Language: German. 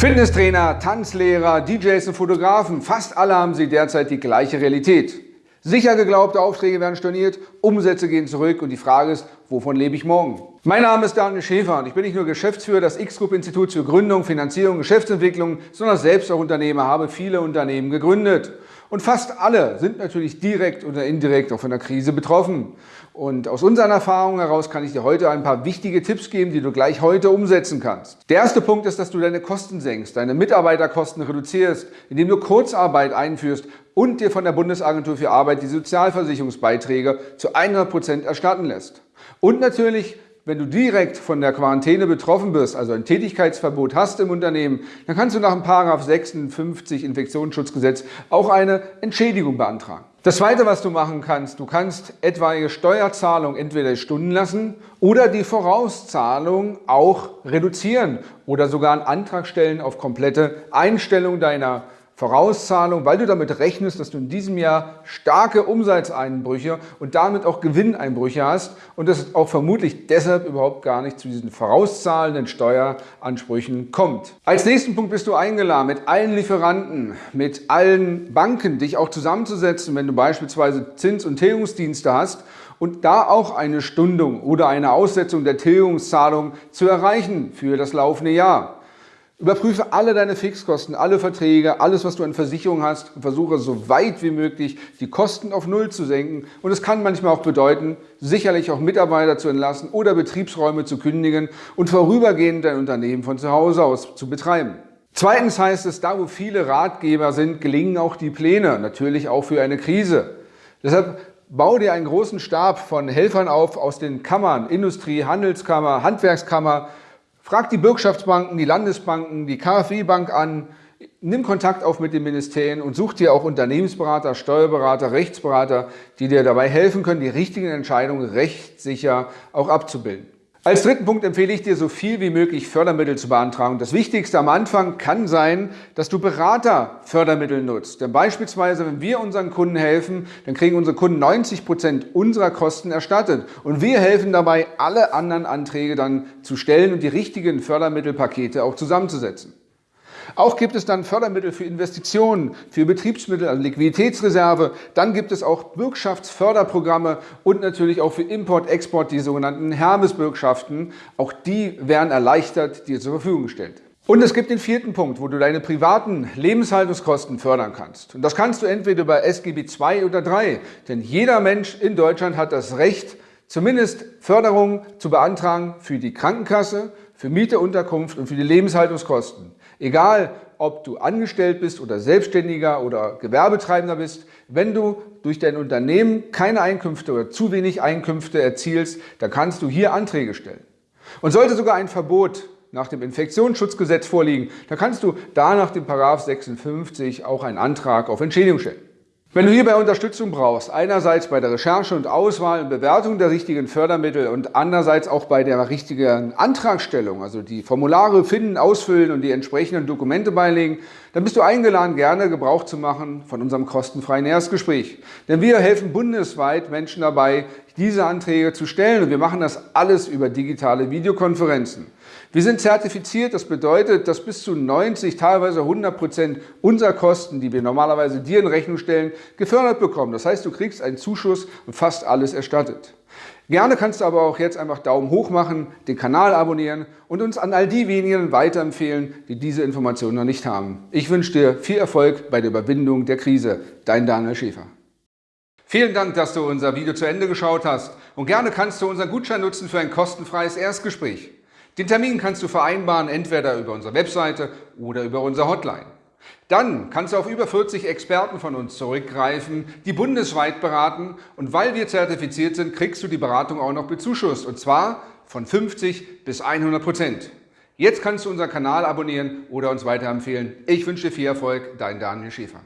Fitnesstrainer, Tanzlehrer, DJs und Fotografen, fast alle haben sie derzeit die gleiche Realität. Sicher geglaubte Aufträge werden storniert, Umsätze gehen zurück und die Frage ist, wovon lebe ich morgen? Mein Name ist Daniel Schäfer und ich bin nicht nur Geschäftsführer des X-Group-Instituts für Gründung, Finanzierung, Geschäftsentwicklung, sondern selbst auch Unternehmer, habe viele Unternehmen gegründet. Und fast alle sind natürlich direkt oder indirekt auch von der Krise betroffen. Und aus unseren Erfahrungen heraus kann ich dir heute ein paar wichtige Tipps geben, die du gleich heute umsetzen kannst. Der erste Punkt ist, dass du deine Kosten senkst, deine Mitarbeiterkosten reduzierst, indem du Kurzarbeit einführst und dir von der Bundesagentur für Arbeit die Sozialversicherungsbeiträge zu 100 Prozent erstatten lässt. Und natürlich wenn du direkt von der Quarantäne betroffen bist, also ein Tätigkeitsverbot hast im Unternehmen, dann kannst du nach dem § 56 Infektionsschutzgesetz auch eine Entschädigung beantragen. Das Zweite, was du machen kannst, du kannst etwaige Steuerzahlung entweder stunden lassen oder die Vorauszahlung auch reduzieren oder sogar einen Antrag stellen auf komplette Einstellung deiner Vorauszahlung, weil du damit rechnest, dass du in diesem Jahr starke Umsatzeinbrüche und damit auch Gewinneinbrüche hast und es auch vermutlich deshalb überhaupt gar nicht zu diesen vorauszahlenden Steueransprüchen kommt. Als nächsten Punkt bist du eingeladen, mit allen Lieferanten, mit allen Banken dich auch zusammenzusetzen, wenn du beispielsweise Zins- und Tilgungsdienste hast und da auch eine Stundung oder eine Aussetzung der Tilgungszahlung zu erreichen für das laufende Jahr. Überprüfe alle deine Fixkosten, alle Verträge, alles, was du an Versicherung hast und versuche so weit wie möglich die Kosten auf Null zu senken. Und es kann manchmal auch bedeuten, sicherlich auch Mitarbeiter zu entlassen oder Betriebsräume zu kündigen und vorübergehend dein Unternehmen von zu Hause aus zu betreiben. Zweitens heißt es, da wo viele Ratgeber sind, gelingen auch die Pläne, natürlich auch für eine Krise. Deshalb bau dir einen großen Stab von Helfern auf aus den Kammern, Industrie, Handelskammer, Handwerkskammer, Frag die Bürgschaftsbanken, die Landesbanken, die KfW-Bank an, nimm Kontakt auf mit den Ministerien und such dir auch Unternehmensberater, Steuerberater, Rechtsberater, die dir dabei helfen können, die richtigen Entscheidungen rechtssicher auch abzubilden. Als dritten Punkt empfehle ich dir, so viel wie möglich Fördermittel zu beantragen. Das Wichtigste am Anfang kann sein, dass du Beraterfördermittel nutzt. Denn beispielsweise, wenn wir unseren Kunden helfen, dann kriegen unsere Kunden 90 Prozent unserer Kosten erstattet. Und wir helfen dabei, alle anderen Anträge dann zu stellen und die richtigen Fördermittelpakete auch zusammenzusetzen. Auch gibt es dann Fördermittel für Investitionen, für Betriebsmittel, also Liquiditätsreserve. Dann gibt es auch Bürgschaftsförderprogramme und natürlich auch für Import, Export, die sogenannten Hermes-Bürgschaften. Auch die werden erleichtert dir zur Verfügung gestellt. Und es gibt den vierten Punkt, wo du deine privaten Lebenshaltungskosten fördern kannst. Und das kannst du entweder über SGB II oder III. Denn jeder Mensch in Deutschland hat das Recht, zumindest Förderung zu beantragen für die Krankenkasse, für Miete, Unterkunft und für die Lebenshaltungskosten. Egal, ob du angestellt bist oder Selbstständiger oder Gewerbetreibender bist, wenn du durch dein Unternehmen keine Einkünfte oder zu wenig Einkünfte erzielst, dann kannst du hier Anträge stellen. Und sollte sogar ein Verbot nach dem Infektionsschutzgesetz vorliegen, dann kannst du da nach dem 56 auch einen Antrag auf Entschädigung stellen. Wenn du hierbei Unterstützung brauchst, einerseits bei der Recherche und Auswahl und Bewertung der richtigen Fördermittel und andererseits auch bei der richtigen Antragstellung, also die Formulare finden, ausfüllen und die entsprechenden Dokumente beilegen, dann bist du eingeladen, gerne Gebrauch zu machen von unserem kostenfreien Erstgespräch. Denn wir helfen bundesweit Menschen dabei, diese Anträge zu stellen und wir machen das alles über digitale Videokonferenzen. Wir sind zertifiziert, das bedeutet, dass bis zu 90, teilweise 100 Prozent unserer Kosten, die wir normalerweise dir in Rechnung stellen, gefördert bekommen. Das heißt, du kriegst einen Zuschuss und fast alles erstattet. Gerne kannst du aber auch jetzt einfach Daumen hoch machen, den Kanal abonnieren und uns an all die wenigen weiterempfehlen, die diese Informationen noch nicht haben. Ich wünsche dir viel Erfolg bei der Überwindung der Krise. Dein Daniel Schäfer. Vielen Dank, dass du unser Video zu Ende geschaut hast und gerne kannst du unseren Gutschein nutzen für ein kostenfreies Erstgespräch. Den Termin kannst du vereinbaren, entweder über unsere Webseite oder über unsere Hotline. Dann kannst du auf über 40 Experten von uns zurückgreifen, die bundesweit beraten und weil wir zertifiziert sind, kriegst du die Beratung auch noch bezuschusst und zwar von 50 bis 100 Prozent. Jetzt kannst du unseren Kanal abonnieren oder uns weiterempfehlen. Ich wünsche dir viel Erfolg, dein Daniel Schäfer.